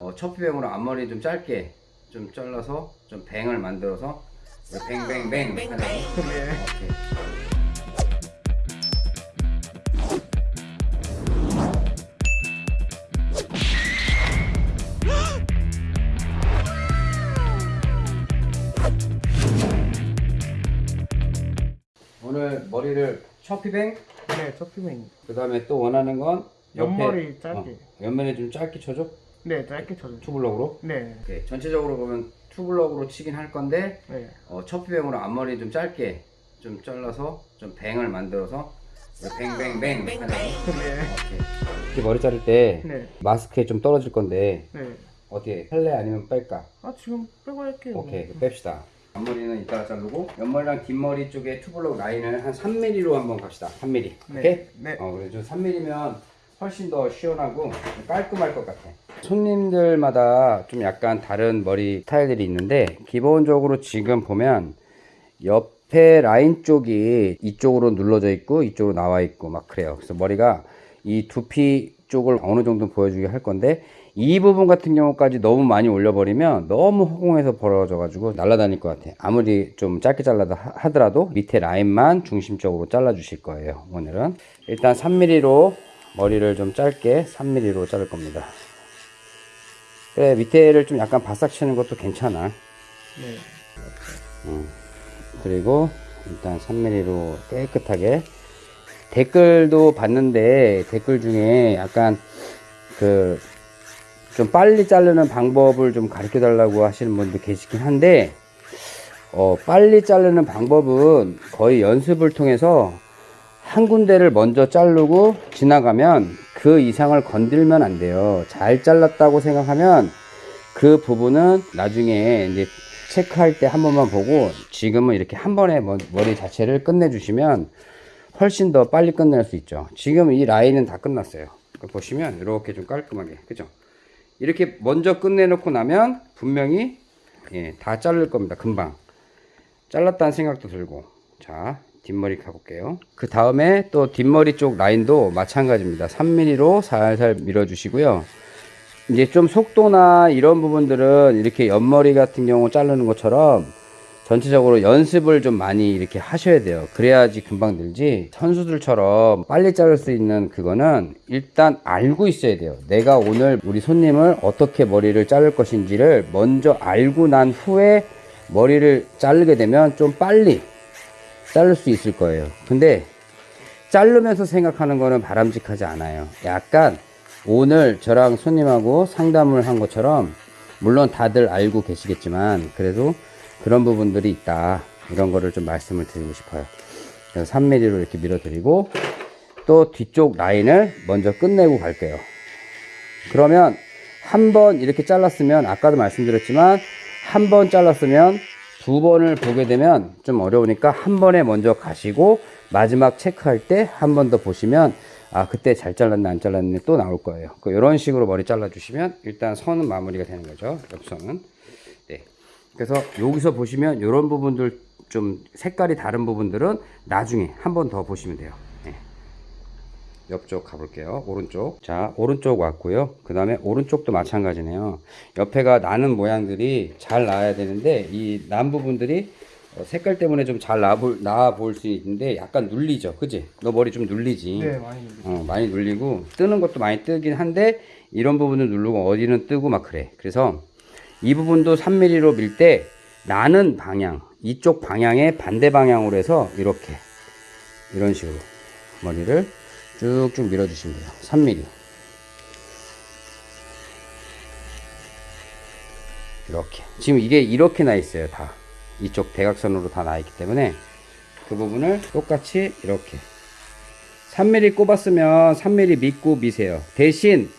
어, 첫비뱅으로 앞머리 좀 짧게 좀 잘라서 좀 뱅을 만들어서 뱅뱅뱅 하는 예. 오케이. 오늘 머리를 첫피뱅 네, 첫피맨. 그 다음에 또 원하는 건 옆에, 옆머리 짧게. 어, 옆면에 좀 짧게 쳐줘 네, 짧게 쳐줘. two block으로 네. 오케이. 전체적으로 보면 two block으로 치긴 할 건데 네. 어, choppy bang으로 앞머리 좀 짧게 좀 잘라서 좀 bang을 만들어서 뱅뱅뱅 하는 예. 오케이. 이렇게 머리 자를 때 네. 마스크에 좀 떨어질 건데 네. 어떻게 할래 아니면 뺄까? 아, 지금 빼고 할게요. 오케이 뺍시다 앞머리는 이따가 자르고 옆머리랑 뒷머리 쪽에 two block 라인을 한 3mm로 한번 갑시다 3mm 네. 오케이? 네. 어 그래 좀 3mm면 훨씬 더 시원하고 깔끔할 것 같아 손님들마다 좀 약간 다른 머리 스타일들이 있는데 기본적으로 지금 보면 옆에 라인 쪽이 이쪽으로 눌러져 있고 이쪽으로 나와 있고 막 그래요. 그래서 머리가 이 두피 쪽을 어느 정도 보여주게 할 건데 이 부분 같은 경우까지 너무 많이 올려버리면 너무 허공에서 벌어져 가지고 날아다닐 것 같아 아무리 좀 짧게 잘라도 하- 하더라도 밑에 라인만 중심적으로 잘라 주실 거예요 오늘은. 일단 3mm로 머리를 좀 짧게 3mm로 자를 겁니다 그래 밑에를 좀 약간 바싹 치는 것도 괜찮아. 네. 그리고 일단 3mm로 깨끗하게. 댓글도 봤는데 댓글 중에 약간 그 좀 빨리 자르는 방법을 좀 가르쳐 달라고 하시는 분도 계시긴 한데 어 빨리 자르는 방법은 거의 연습을 통해서 한 군데를 먼저 자르고 지나가면 그 이상을 건들면 안 돼요. 잘 잘랐다고 생각하면 그 부분은 나중에 이제 체크할 때 한 번만 보고 지금은 이렇게 한 번에 머- 머리 자체를 끝내 주시면 훨씬 더 빨리 끝낼 수 있죠. 지금 이 라인은 다 끝났어요. 보시면 이렇게 좀 깔끔하게 그죠? 이렇게 먼저 끝내 놓고 나면 분명히 예, 다 자를 겁니다. 금방 잘랐다는 생각도 들고 자 뒷머리 가볼게요. 그 다음에 또 뒷머리 쪽 라인도 마찬가지입니다. 3mm로 살살 밀어 주시고요. 이제 좀 속도나 이런 부분들은 이렇게 옆머리 같은 경우 자르는 것처럼 전체적으로 연습을 좀 많이 이렇게 하셔야 돼요. 그래야지 금방 늘지. 선수들처럼 빨리 자를 수 있는 그거는 일단 알고 있어야 돼요. 내가 오늘 우리 손님을 어떻게 머리를 자를 것인지를 먼저 알고 난 후에 머리를 자르게 되면 좀 빨리 자를 수 있을 거예요. 근데 자르면서 생각하는 거는 바람직하지 않아요. 약간 오늘 저랑 손님하고 상담을 한 것처럼 물론 다들 알고 계시겠지만 그래도 그런 부분들이 있다. 이런 거를 좀 말씀을 드리고 싶어요. 그래서 3mm로 이렇게 밀어 드리고 또 뒤쪽 라인을 먼저 끝내고 갈게요. 그러면 한 번 이렇게 잘랐으면 아까도 말씀드렸지만 한 번 잘랐으면 두 번을 보게 되면 좀 어려우니까 한 번에 먼저 가시고 마지막 체크할 때 한 번 더 보시면 아 그때 잘 잘랐나 안 잘랐나 또 나올 거예요. 그 이런 식으로 머리 잘라 주시면 일단 선은 마무리가 되는 거죠. 옆선은. 네. 그래서 여기서 보시면 이런 부분들 좀 색깔이 다른 부분들은 나중에 한 번 더 보시면 돼요. 네. 옆쪽 가볼게요. 오른쪽. 자, 오른쪽 왔고요. 그 다음에 오른쪽도 마찬가지네요. 옆에가 나는 모양들이 잘 나와야 되는데, 이 난 부분들이 어, 색깔 때문에 좀 잘 나와 볼수 있는데, 약간 눌리죠. 그지? 너 머리 좀 눌리지? 네, 많이 눌리. 어, 많이 눌리고, 뜨는 것도 많이 뜨긴 한데, 이런 부분은 누르고, 어디는 뜨고 막 그래. 그래서, 이 부분도 3mm로 밀 때, 나는 방향, 이쪽 방향의 반대 방향으로 해서, 이렇게. 이런 식으로. 머리를 쭉쭉 밀어주시면 돼요. 3mm. 이렇게. 지금 이게 이렇게 나 있어요. 다. 이쪽 대각선으로 다 나 있기 때문에 그 부분을 똑같이 이렇게. 3mm 꼽았으면 3mm 믿고 미세요. 대신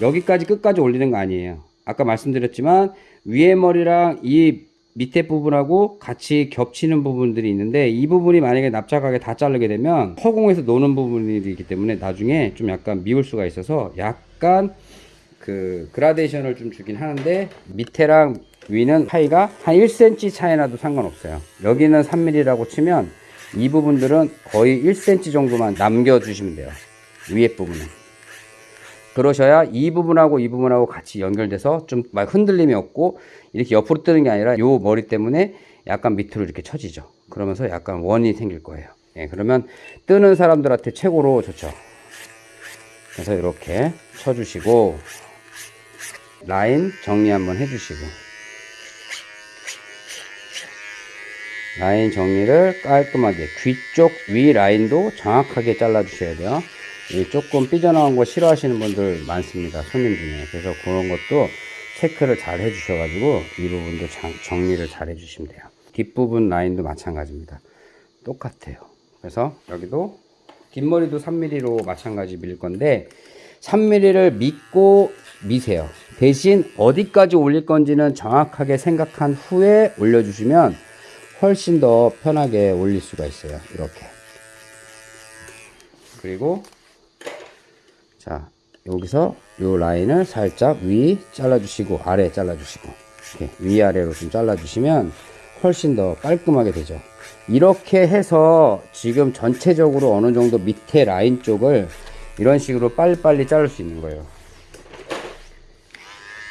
여기까지 끝까지 올리는 거 아니에요. 아까 말씀드렸지만 위에 머리랑 이 밑에 부분하고 같이 겹치는 부분들이 있는데 이 부분이 만약에 납작하게 다 자르게 되면 허공에서 노는 부분이기 때문에 나중에 좀 약간 미울 수가 있어서 약간 그 그라데이션을 좀 주긴 하는데 밑에랑 위는 차이가 한 1cm 차이 나도 상관없어요. 여기는 3mm라고 치면 이 부분들은 거의 1cm 정도만 남겨주시면 돼요. 위에 부분은. 그러셔야 이 부분하고 이 부분하고 같이 연결돼서 좀 막 흔들림이 없고 이렇게 옆으로 뜨는 게 아니라 요 머리 때문에 약간 밑으로 이렇게 처지죠. 그러면서 약간 원이 생길 거예요. 예, 그러면 뜨는 사람들한테 최고로 좋죠. 그래서 이렇게 쳐주시고 라인 정리 한번 해주시고 라인 정리를 깔끔하게 귀 쪽 위 라인도 정확하게 잘라 주셔야 돼요 이 조금 삐져나온 거 싫어하시는 분들 많습니다 손님 중에. 그래서 그런 것도 체크를 잘 해 주셔 가지고 이 부분도 장- 정리를 잘 해 주시면 돼요. 뒷부분 라인도 마찬가지입니다. 똑같아요. 그래서 여기도 뒷머리도 3mm로 마찬가지 밀 건데 3mm를 믿고 미세요. 대신 어디까지 올릴 건지는 정확하게 생각한 후에 올려주시면 훨씬 더 편하게 올릴 수가 있어요. 이렇게. 그리고 자 여기서 요 라인을 살짝 위 잘라주시고 아래 잘라주시고 위아래로 좀 잘라주시면 훨씬 더 깔끔하게 되죠 이렇게 해서 지금 전체적으로 어느 정도 밑에 라인 쪽을 이런 식으로 빨리빨리 자를 수 있는 거예요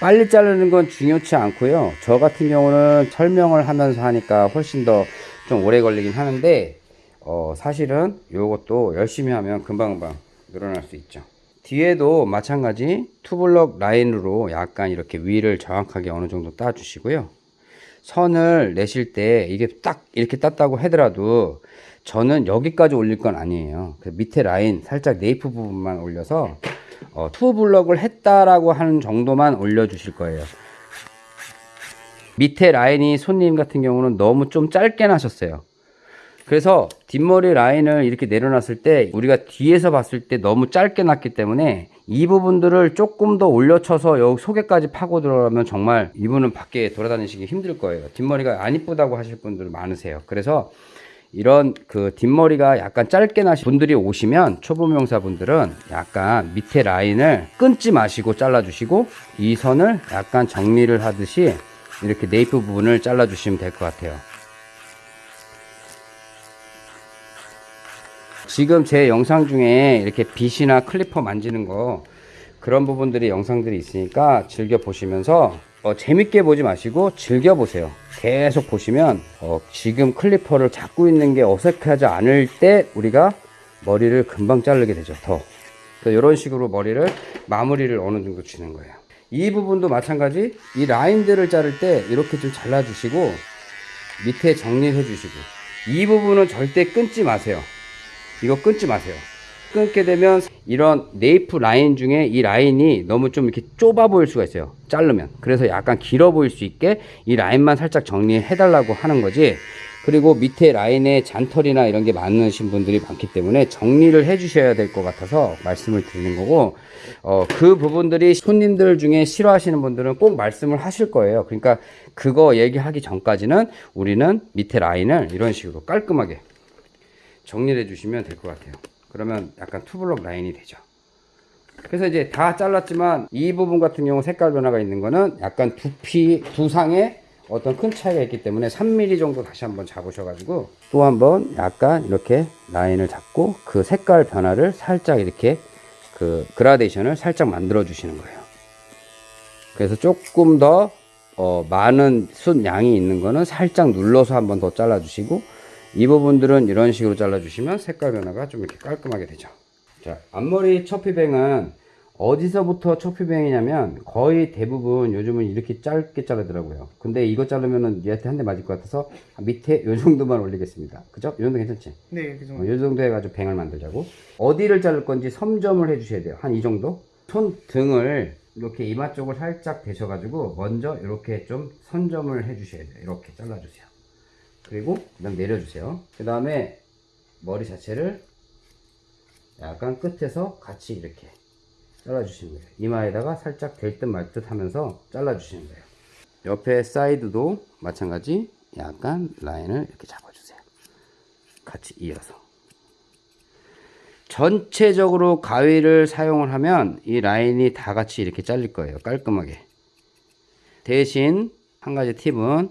빨리 자르는 건 중요치 않고요. 저 같은 경우는 설명을 하면서 하니까 훨씬 더 좀 오래 걸리긴 하는데 어, 사실은 이것도 열심히 하면 금방금방 늘어날 수 있죠. 뒤에도 마찬가지 two block 라인으로 약간 이렇게 위를 정확하게 어느 정도 따 주시고요. 선을 내실 때 이게 딱 이렇게 땄다고 하더라도 저는 여기까지 올릴 건 아니에요. 그 밑에 라인 살짝 nape 부분만 올려서 어, two block을 했다라고 하는 정도만 올려 주실 거예요. 밑에 라인이 손님 같은 경우는 너무 좀 짧게 나셨어요. 그래서 뒷머리 라인을 이렇게 내려놨을 때 우리가 뒤에서 봤을 때 너무 짧게 났기 때문에 이 부분들을 조금 더 올려쳐서 여기 속에까지 파고 들어가면 정말 이분은 밖에 돌아다니시기 힘들 거예요. 뒷머리가 안 이쁘다고 하실 분들 많으세요. 그래서 이런 그 뒷머리가 약간 짧게 나신 분들이 오시면 초보 명사분들은 약간 밑에 라인을 끊지 마시고 잘라주시고 이 선을 약간 정리를 하듯이 이렇게 nape 부분을 잘라주시면 될 것 같아요. 지금 제 영상 중에 이렇게 빗이나 clipper 만지는 거 그런 부분들이 영상들이 있으니까 즐겨 보시면서 어, 재밌게 보지 마시고 즐겨 보세요. 계속 보시면 어, 지금 clipper를 잡고 있는 게 어색하지 않을 때 우리가 머리를 금방 자르게 되죠. 더. 이런 식으로 머리를 마무리를 어느 정도 주는 거예요. 이 부분도 마찬가지 이 라인들을 자를 때 이렇게 좀 잘라 주시고 밑에 정리해 주시고 이 부분은 절대 끊지 마세요. 이거 끊지 마세요. 끊게 되면 이런 네이프 라인 중에 이 라인이 너무 좀 이렇게 좁아 보일 수가 있어요. 자르면. 그래서 약간 길어 보일 수 있게 이 라인만 살짝 정리해 달라고 하는 거지. 그리고 밑에 라인에 잔털이나 이런 게 많으신 분들이 많기 때문에 정리를 해 주셔야 될 것 같아서 말씀을 드리는 거고, 어, 그 부분들이 손님들 중에 싫어하시는 분들은 꼭 말씀을 하실 거예요. 그러니까 그거 얘기하기 전까지는 우리는 밑에 라인을 이런 식으로 깔끔하게 정리를 해주시면 될 것 같아요. 그러면 약간 투블럭 라인이 되죠. 그래서 이제 다 잘랐지만 이 부분 같은 경우 색깔 변화가 있는 거는 약간 두피, 두상에 어떤 큰 차이가 있기 때문에 3mm 정도 다시 한번 잡으셔 가지고 또 한번 약간 이렇게 라인을 잡고 그 색깔 변화를 살짝 이렇게 그 그라데이션을 살짝 만들어 주시는 거예요. 그래서 조금 더 어, 많은 숱 양이 있는 거는 살짝 눌러서 한번 더 잘라 주시고 이 부분들은 이런 식으로 잘라 주시면 색깔 변화가 좀 이렇게 깔끔하게 되죠. 자 앞머리 처피뱅은 어디서부터 처피뱅이냐면 거의 대부분 요즘은 이렇게 짧게 자르더라고요. 근데 이거 자르면은 얘한테 한 대 맞을 것 같아서 밑에 요 정도만 올리겠습니다. 그죠? 이 정도 괜찮지? 네, 그 어, 정도. 이 정도 해가지고 뱅을 만들자고. 어디를 자를 건지 섬점을 해주셔야 돼요. 한 이 정도? 손 등을 이렇게 이마 쪽을 살짝 대셔가지고 먼저 이렇게 좀 선점을 해주셔야 돼요. 이렇게 잘라주세요 그리고 그다음 내려주세요. 그 다음에 머리 자체를 약간 끝에서 같이 이렇게 잘라주시는 거예요. 이마에다가 살짝 될 듯 말 듯 하면서 잘라주시는 거예요. 옆에 사이드도 마찬가지 약간 라인을 이렇게 잡아주세요. 같이 이어서. 전체적으로 가위를 사용을 하면 이 라인이 다 같이 이렇게 잘릴 거예요. 깔끔하게. 대신 한 가지 팁은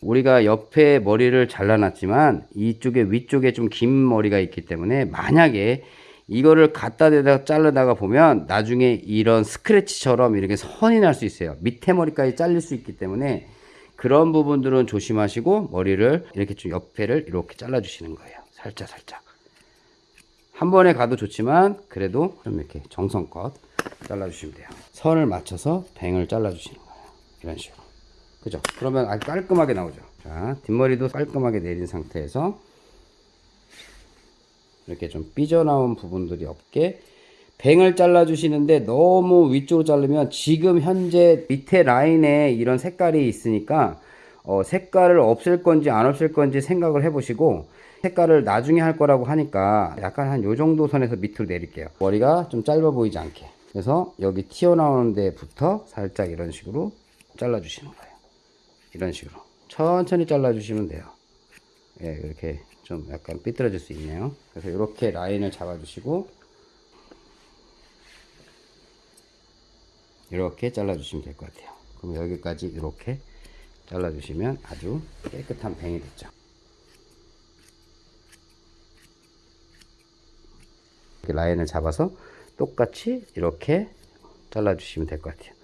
우리가 옆에 머리를 잘라놨지만 이쪽에 위쪽에 좀 긴 머리가 있기 때문에 만약에 이거를 갖다 대다 자르다가 보면 나중에 이런 스크래치처럼 이렇게 선이 날 수 있어요. 밑에 머리까지 잘릴 수 있기 때문에 그런 부분들은 조심하시고 머리를 이렇게 좀 옆에를 이렇게 잘라 주시는 거예요. 살짝 살짝. 한 번에 가도 좋지만 그래도 좀 이렇게 정성껏 잘라 주시면 돼요. 선을 맞춰서 뱅을 잘라 주시는 거예요. 이런 식으로. 그죠? 그러면 아주 깔끔하게 나오죠. 자, 뒷머리도 깔끔하게 내린 상태에서 이렇게 좀 삐져나온 부분들이 없게 뱅을 잘라 주시는데 너무 위쪽으로 자르면 지금 현재 밑에 라인에 이런 색깔이 있으니까 어, 색깔을 없앨 건지 안 없앨 건지 생각을 해 보시고 색깔을 나중에 할 거라고 하니까 약간 한 요 정도 선에서 밑으로 내릴게요. 머리가 좀 짧아 보이지 않게. 그래서 여기 튀어나오는 데부터 살짝 이런 식으로 잘라 주시는 거예요. 이런 식으로. 천천히 잘라주시면 돼요. 예, 이렇게 좀 약간 삐뚤어질 수 있네요. 그래서 이렇게 라인을 잡아주시고 이렇게 잘라주시면 될 것 같아요. 그럼 여기까지 이렇게 잘라주시면 아주 깨끗한 뱅이 됐죠. 라인을 잡아서 똑같이 이렇게 잘라주시면 될 것 같아요.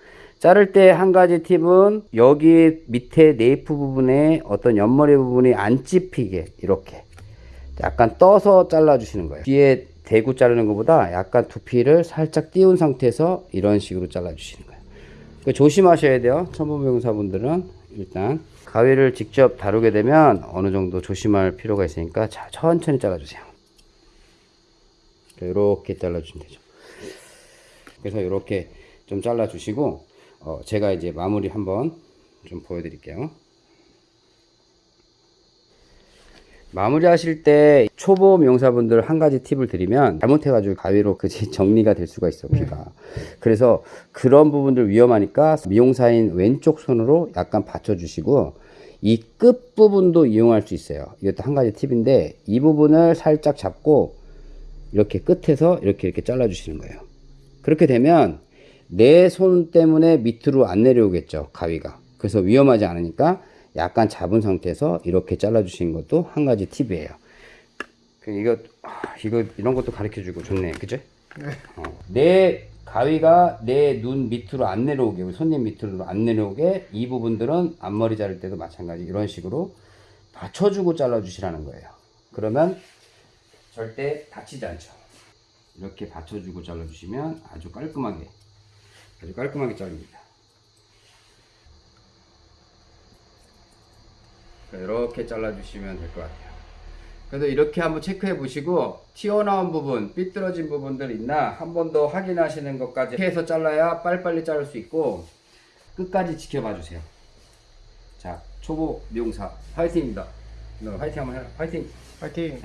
자를 때 한 가지 팁은 여기 밑에 네이프 부분에 어떤 옆머리 부분이 안 찝히게 이렇게 약간 떠서 잘라 주시는 거예요. 뒤에 대고 자르는 것보다 약간 두피를 살짝 띄운 상태에서 이런 식으로 잘라 주시는 거예요. 그 조심하셔야 돼요. 천부명사분들은 일단 가위를 직접 다루게 되면 어느 정도 조심할 필요가 있으니까 자, 천천히 잘라주세요. 이렇게 잘라주시면 되죠. 그래서 이렇게 좀 잘라주시고 어, 제가 이제 마무리 한번 좀 보여드릴게요. 마무리 하실 때 초보 미용사분들 한 가지 팁을 드리면 잘못해가지고 가위로 그 정리가 될 수가 있어 피가. 그래서 그런 부분들 위험하니까 미용사인 왼쪽 손으로 약간 받쳐주시고 이 끝 부분도 이용할 수 있어요. 이것도 한 가지 팁인데 이 부분을 살짝 잡고 이렇게 끝에서 이렇게 이렇게 잘라 주시는 거예요. 그렇게 되면 내 손 때문에 밑으로 안 내려오겠죠 가위가. 그래서 위험하지 않으니까 약간 잡은 상태에서 이렇게 잘라 주시는 것도 한 가지 팁이에요. 그 이거 아, 이거 이런 것도 가르쳐 주고 좋네. 그죠? 어, 내 가위가 내 눈 밑으로 안 내려오게 우리 손님 밑으로 안 내려오게 이 부분들은 앞머리 자를 때도 마찬가지. 이런 식으로 받쳐주고 잘라 주시라는 거예요. 그러면 절대 다치지 않죠. 이렇게 받쳐주고 잘라주시면 아주 깔끔하게 아주 깔끔하게 잘립니다. 이렇게 잘라주시면 될 것 같아요. 그래도 이렇게 한번 체크해 보시고 튀어나온 부분 삐뚤어진 부분들 있나 한 번 더 확인하시는 것까지 해서 잘라야 빨리빨리 자를 수 있고 끝까지 지켜봐 주세요. 자 초보 미용사 화이팅입니다. 너 화이팅 한번 해라. 화이팅. 파이팅.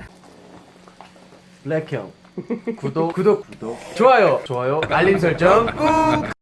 블랙형. 구독. 구독 구독. 좋아요. 좋아요. 알림 설정 꾹